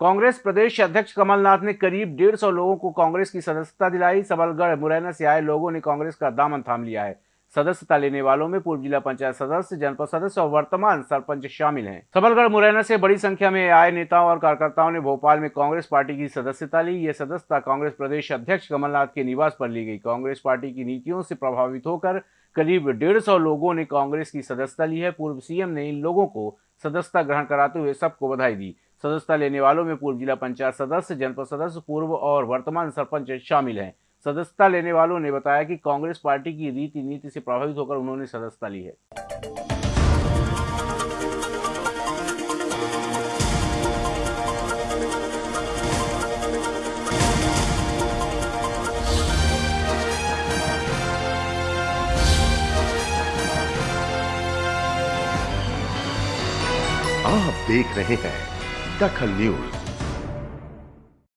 कांग्रेस प्रदेश अध्यक्ष कमलनाथ ने करीब डेढ़ सौ लोगों को कांग्रेस की सदस्यता दिलाई। सबलगढ़, मुरैना से आए लोगों ने कांग्रेस का दामन थाम लिया है। सदस्यता लेने वालों में पूर्व जिला पंचायत सदस्य, जनपद सदस्य और वर्तमान सरपंच शामिल हैं। सबलगढ़, मुरैना से बड़ी संख्या में आए नेताओं और कार्यकर्ताओं ने भोपाल में कांग्रेस पार्टी की सदस्यता ली। ये सदस्यता कांग्रेस प्रदेश अध्यक्ष कमलनाथ के निवास पर ली गई। कांग्रेस पार्टी की नीतियों से प्रभावित होकर करीब डेढ़ सौ लोगों ने कांग्रेस की सदस्यता ली है। पूर्व सीएम ने इन लोगों को सदस्यता ग्रहण कराते हुए सबको बधाई दी। सदस्यता लेने वालों में पूर्व जिला पंचायत सदस्य, जनपद सदस्य, पूर्व और वर्तमान सरपंच शामिल हैं। सदस्यता लेने वालों ने बताया कि कांग्रेस पार्टी की रीति नीति से प्रभावित होकर उन्होंने सदस्यता ली है। आप देख रहे हैं दखल न्यूज़